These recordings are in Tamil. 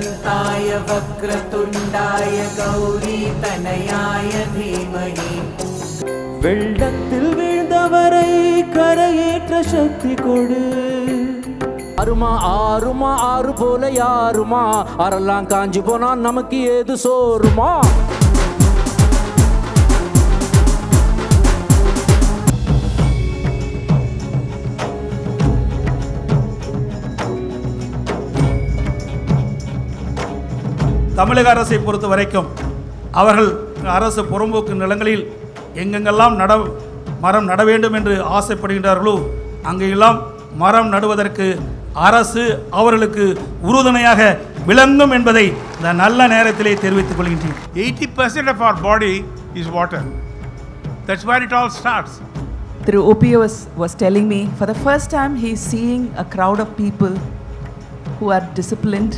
वक्रतुण्डमहाकाय वक्रतुण्डाय गौरीतनयाय धीमहि வெள்ளத்தில் வீழ்ந்தவரை கரையேற்ற சக்தி கொடு ஆறுமா ஆறுமா ஆறு போல யாருமா அறெல்லாம் காஞ்சி போனா நமக்கு ஏது சோறுமா தமிழக அரசை பொறுத்த வரைக்கும் அவர்கள் அரசு புறம்போக்கு நிலங்களில் எங்கெங்கெல்லாம் நட மரம் நட வேண்டும் என்று ஆசைப்படுகின்றார்களோ அங்கெல்லாம் மரம் நடுவதற்கு அரசு அவர்களுக்கு உறுதுணையாக விளங்கும் என்பதை இந்த நல்ல நேரத்திலே தெரிவித்துக் கொள்கின்றேன் 80% of our body is water. That's where it all starts. Through OPO was, was telling me for the first time he's seeing a crowd of people who are disciplined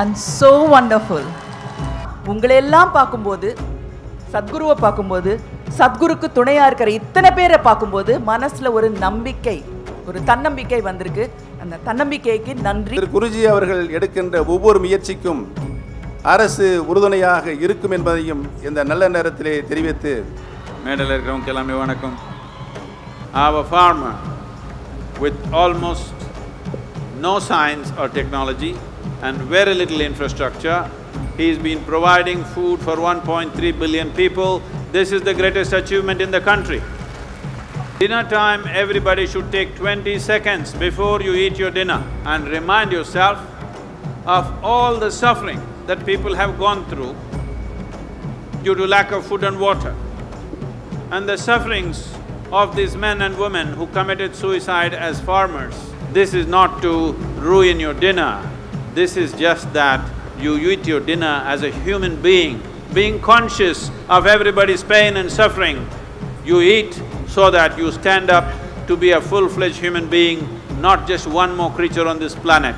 and so wonderful. உங்களை எல்லாம் பார்க்கும்போது சத்குருவை பார்க்கும்போது சத்குருக்கு துணையா இருக்கிற இத்தனை பேரை பார்க்கும்போது மனசுல ஒரு நம்பிக்கை ஒரு தன்னம்பிக்கை வந்திருக்கு. அந்த தன்னம்பிக்கைக்கு நன்றி. திரு குருஜி அவர்கள் எடுக்கின்ற ஒவ்வொரு முயற்சிக்கும் அரசு உறுதுணையாக இருக்கும் என்பதையும் இந்த நல்ல நேரத்திலே தெரிவித்து மேடையில் இருக்கிறவங்க எல்லாமே வணக்கம். Our farmer with almost no science or technology and very little infrastructure, he's been providing food for 1.3 billion people. This is the greatest achievement in the country. Dinner time, everybody should take twenty seconds before you eat your dinner and remind yourself of all the suffering that people have gone through due to lack of food and water and the sufferings of these men and women who committed suicide as farmers. This is not to ruin your dinner, this is just that you eat your dinner as a human being, being conscious of everybody's pain and suffering. You eat so that you stand up to be a full-fledged human being, not just one more creature on this planet.